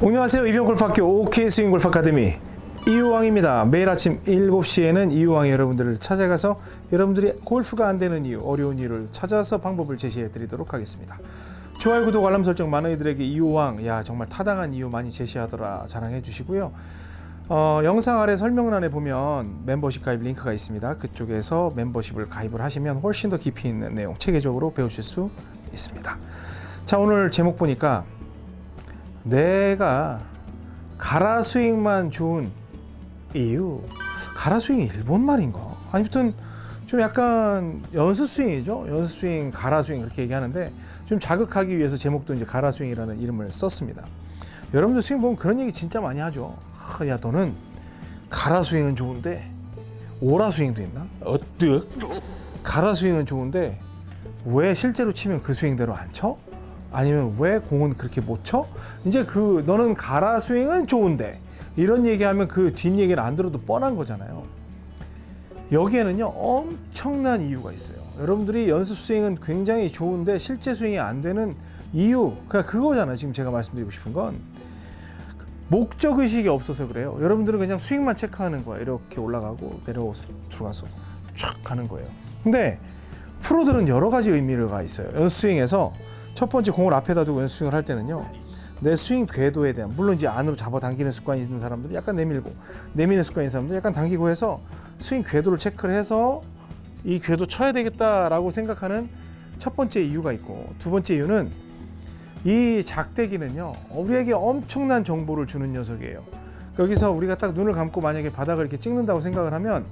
안녕하세요. 이병골프학교 OK 스윙 골프 아카데미 이유왕입니다. 매일 아침 7시에는 이유왕이 여러분들을 찾아가서 여러분들이 골프가 안 되는 이유, 어려운 이유를 찾아서 방법을 제시해 드리도록 하겠습니다. 좋아요, 구독, 알람 설정 많은 이들에게 이유왕, 야 정말 타당한 이유 많이 제시하더라 자랑해 주시고요. 어, 영상 아래 설명란에 보면 멤버십 가입 링크가 있습니다. 그쪽에서 멤버십을 가입을 하시면 훨씬 더 깊이 있는 내용 체계적으로 배우실 수 있습니다. 자 오늘 제목 보니까 내가 가라 스윙만 좋은 이유 가라 스윙이 일본 말인가? 아니면 좀 약간 연습 스윙이죠. 연습 스윙, 가라 스윙 그렇게 얘기하는데 좀 자극하기 위해서 제목도 이제 가라 스윙이라는 이름을 썼습니다. 여러분들 스윙 보면 그런 얘기 진짜 많이 하죠. 아, 야 너는 가라 스윙은 좋은데 오라 스윙도 있나? 어뜩 가라 스윙은 좋은데 왜 실제로 치면 그 스윙대로 안 쳐? 아니면 왜 공은 그렇게 못 쳐? 이제 그 너는 가라 스윙은 좋은데 이런 얘기하면 그 뒷얘기를 안 들어도 뻔한 거잖아요. 여기에는요 엄청난 이유가 있어요. 여러분들이 연습 스윙은 굉장히 좋은데 실제 스윙이 안 되는 이유 그냥 그거잖아요. 지금 제가 말씀드리고 싶은 건 목적 의식이 없어서 그래요. 여러분들은 그냥 스윙만 체크하는 거야. 이렇게 올라가고 내려오서 들어가서 촥 가는 거예요. 근데 프로들은 여러 가지 의미가 있어요. 연습 스윙에서 첫 번째 공을 앞에다 두고 연습 스윙을 할 때는요. 내 스윙 궤도에 대한 물론 이제 안으로 잡아 당기는 습관이 있는 사람들은 약간 내밀고 내미는 습관이 있는 사람들은 약간 당기고 해서 스윙 궤도를 체크를 해서 이 궤도 쳐야 되겠다라고 생각하는 첫 번째 이유가 있고 두 번째 이유는 이 작대기는요 우리에게 엄청난 정보를 주는 녀석이에요 여기서 우리가 딱 눈을 감고 만약에 바닥을 이렇게 찍는다고 생각을 하면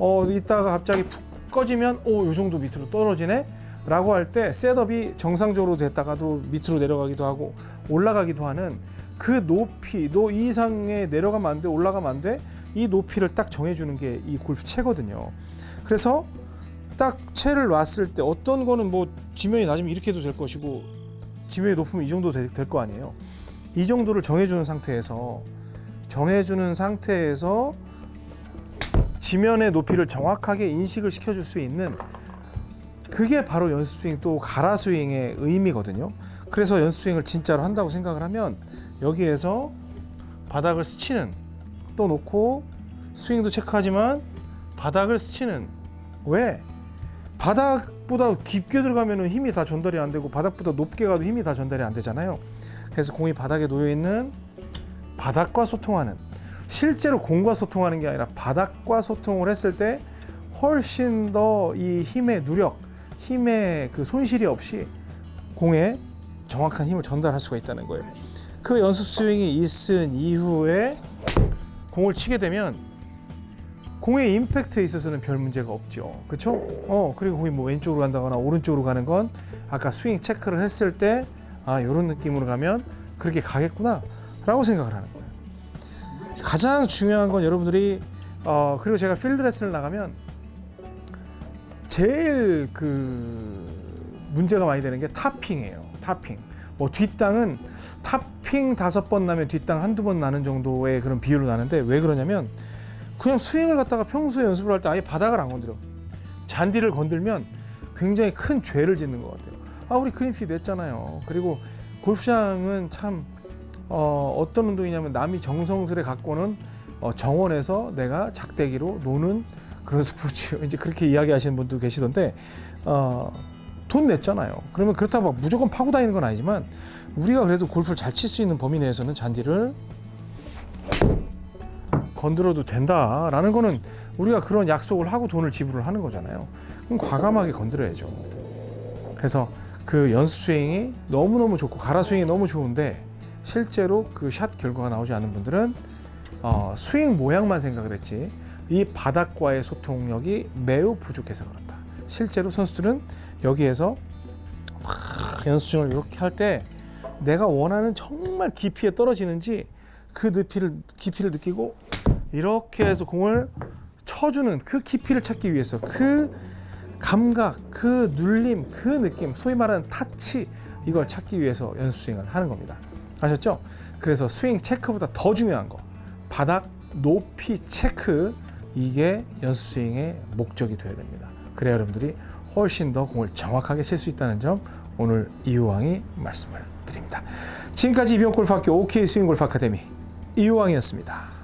어 이따가 갑자기 푹 꺼지면 오요 정도 밑으로 떨어지네 라고 할 때 setup이 정상적으로 됐다가도 밑으로 내려가기도 하고 올라가기도 하는 그 높이 노 이상에 내려가면 안 돼 올라가면 안 돼? 이 높이를 딱 정해주는 게 이 골프 채거든요. 그래서 딱 채를 놨을 때 어떤 거는 뭐 지면이 낮으면 이렇게 해도 될 것이고 지면이 높으면 이 정도 될 거 아니에요. 이 정도를 정해주는 상태에서 정해주는 상태에서 지면의 높이를 정확하게 인식을 시켜줄 수 있는 그게 바로 연습 스윙 또 가라 스윙의 의미거든요. 그래서 연습 스윙을 진짜로 한다고 생각을 하면 여기에서 바닥을 스치는 또 놓고 스윙도 체크하지만 바닥을 스치는 왜 바닥보다 깊게 들어가면 힘이 다 전달이 안 되고 바닥보다 높게 가도 힘이 다 전달이 안 되잖아요. 그래서 공이 바닥에 놓여 있는 바닥과 소통하는 실제로 공과 소통하는 게 아니라 바닥과 소통을 했을 때 훨씬 더 이 힘의 누력 힘의 그 손실이 없이 공에 정확한 힘을 전달할 수가 있다는 거예요. 그 연습 스윙이 있은 이후에 공을 치게 되면 공의 임팩트에 있어서는 별 문제가 없죠. 그렇죠? 어, 그리고 공이 뭐 왼쪽으로 간다거나 오른쪽으로 가는 건 아까 스윙 체크를 했을 때 아, 이런 느낌으로 가면 그렇게 가겠구나 라고 생각을 하는 거예요. 가장 중요한 건 여러분들이 어, 그리고 제가 필드 레슨을 나가면 제일 그 문제가 많이 되는 게 topping이에요. topping. 뭐 뒷땅은 타핑 다섯 번 나면 뒷땅 한두 번 나는 정도의 그런 비율로 나는데 왜 그러냐면 그냥 스윙을 갖다가 평소에 연습을 할 때 아예 바닥을 안 건드려. 잔디를 건들면 굉장히 큰 죄를 짓는 것 같아요. 아 우리 그린피드 했잖아요. 그리고 골프장은 참 어, 어떤 운동이냐면 남이 정성스레 갖고는 어, 정원에서 내가 작대기로 노는 그런 스포츠 이제 그렇게 이야기하시는 분도 계시던데 어, 돈 냈잖아요. 그러면 그렇다고 무조건 파고 다니는 건 아니지만 우리가 그래도 골프를 잘 칠 수 있는 범위 내에서는 잔디를 건드려도 된다라는 거는 우리가 그런 약속을 하고 돈을 지불을 하는 거잖아요. 그럼 과감하게 건드려야죠. 그래서 그 연습 스윙이 너무너무 좋고 가라 스윙이 너무 좋은데 실제로 그 샷 결과가 나오지 않는 분들은 어, 스윙 모양만 생각을 했지 이 바닥과의 소통력이 매우 부족해서 그렇다. 실제로 선수들은 여기에서 연습을 이렇게 할 때 내가 원하는 정말 깊이에 떨어지는지 그 높이를 깊이를 느끼고 이렇게 해서 공을 쳐주는 그 깊이를 찾기 위해서 그 감각, 그 눌림, 그 느낌, 소위 말하는 타치 이걸 찾기 위해서 연습 스윙을 하는 겁니다. 아셨죠? 그래서 스윙 체크보다 더 중요한 거 바닥 높이 체크 이게 연습 스윙의 목적이 되어야 됩니다. 그래야 여러분들이 훨씬 더 공을 정확하게 칠 수 있다는 점 오늘 이우왕이 말씀을 드립니다. 지금까지 이병골프학교 OK 스윙골프 아카데미 이유왕이었습니다.